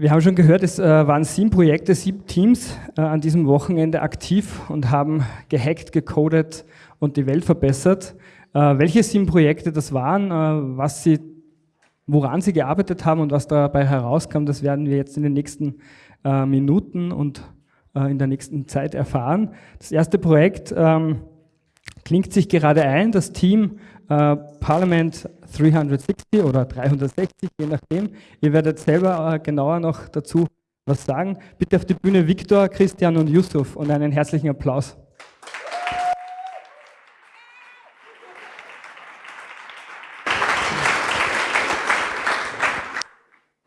Wir haben schon gehört, es äh, waren sieben Projekte, sieben Teams äh, an diesem Wochenende aktiv und haben gehackt, gecodet und die Welt verbessert. Äh, welche sieben Projekte das waren, was sie, woran sie gearbeitet haben und was dabei herauskam, das werden wir jetzt in den nächsten Minuten und in der nächsten Zeit erfahren. Das erste Projekt ähm, klingt sich gerade ein, das Team äh, Parliament 360 oder 360, je nachdem. Ihr werdet selber äh, genauer noch dazu was sagen. Bitte auf die Bühne Viktor, Christian und Yusuf und einen herzlichen Applaus.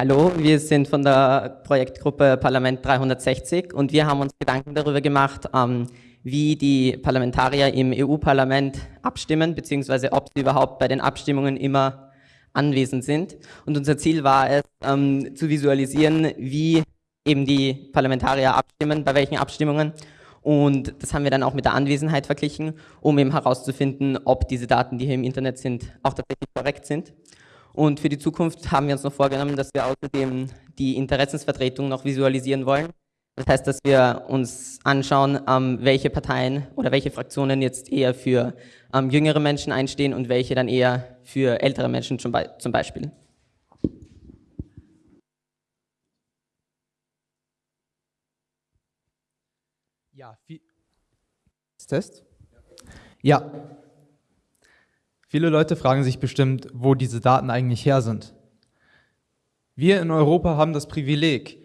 Hallo, wir sind von der Projektgruppe Parlament 360 und wir haben uns Gedanken darüber gemacht, ähm, wie die Parlamentarier im EU-Parlament abstimmen, beziehungsweise ob sie überhaupt bei den Abstimmungen immer anwesend sind. Und unser Ziel war es, ähm, zu visualisieren, wie eben die Parlamentarier abstimmen, bei welchen Abstimmungen. Und das haben wir dann auch mit der Anwesenheit verglichen, um eben herauszufinden, ob diese Daten, die hier im Internet sind, auch tatsächlich korrekt sind. Und für die Zukunft haben wir uns noch vorgenommen, dass wir außerdem die Interessensvertretung noch visualisieren wollen. Das heißt, dass wir uns anschauen, ähm, welche Parteien oder welche Fraktionen jetzt eher für ähm, jüngere Menschen einstehen und welche dann eher für ältere Menschen zum, Be zum Beispiel. Ja, Test? Ja. Viele Leute fragen sich bestimmt, wo diese Daten eigentlich her sind. Wir in Europa haben das Privileg,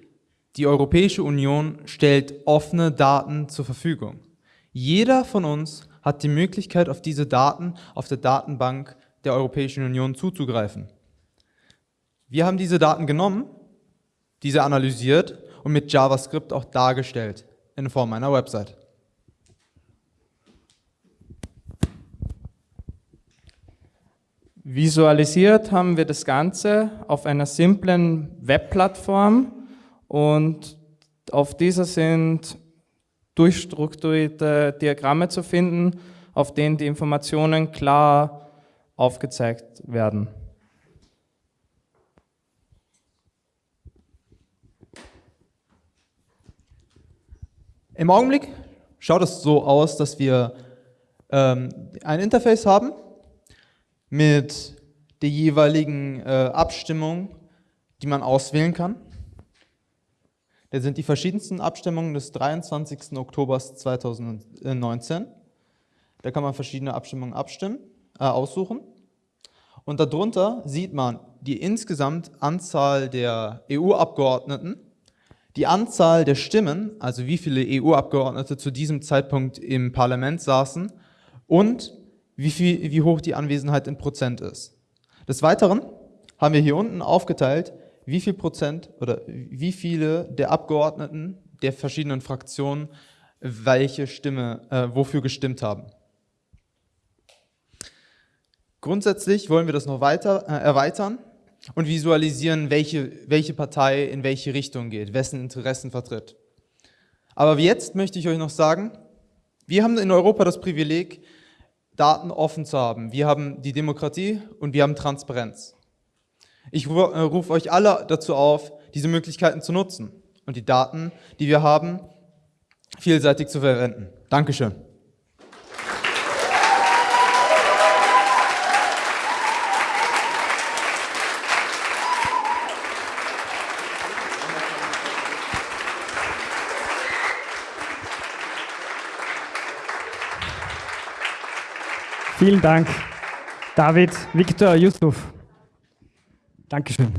die Europäische Union stellt offene Daten zur Verfügung. Jeder von uns hat die Möglichkeit, auf diese Daten auf der Datenbank der Europäischen Union zuzugreifen. Wir haben diese Daten genommen, diese analysiert und mit JavaScript auch dargestellt in Form einer Website. Visualisiert haben wir das Ganze auf einer simplen Webplattform und auf dieser sind durchstrukturierte Diagramme zu finden, auf denen die Informationen klar aufgezeigt werden. Im Augenblick schaut es so aus, dass wir ähm, ein Interface haben mit der jeweiligen äh, Abstimmung, die man auswählen kann. Das sind die verschiedensten Abstimmungen des 23. Oktober 2019. Da kann man verschiedene Abstimmungen abstimmen, äh, aussuchen. Und darunter sieht man die insgesamt Anzahl der EU-Abgeordneten, die Anzahl der Stimmen, also wie viele EU-Abgeordnete zu diesem Zeitpunkt im Parlament saßen und wie, viel, wie hoch die Anwesenheit in Prozent ist. Des Weiteren haben wir hier unten aufgeteilt, wie viel Prozent oder wie viele der Abgeordneten der verschiedenen Fraktionen welche Stimme, äh, wofür gestimmt haben. Grundsätzlich wollen wir das noch weiter äh, erweitern und visualisieren, welche, welche Partei in welche Richtung geht, wessen Interessen vertritt. Aber jetzt möchte ich euch noch sagen, wir haben in Europa das Privileg, Daten offen zu haben. Wir haben die Demokratie und wir haben Transparenz. Ich äh, rufe euch alle dazu auf, diese Möglichkeiten zu nutzen und die Daten, die wir haben, vielseitig zu verwenden. Dankeschön. Vielen Dank, David, Viktor, Yusuf. Dankeschön.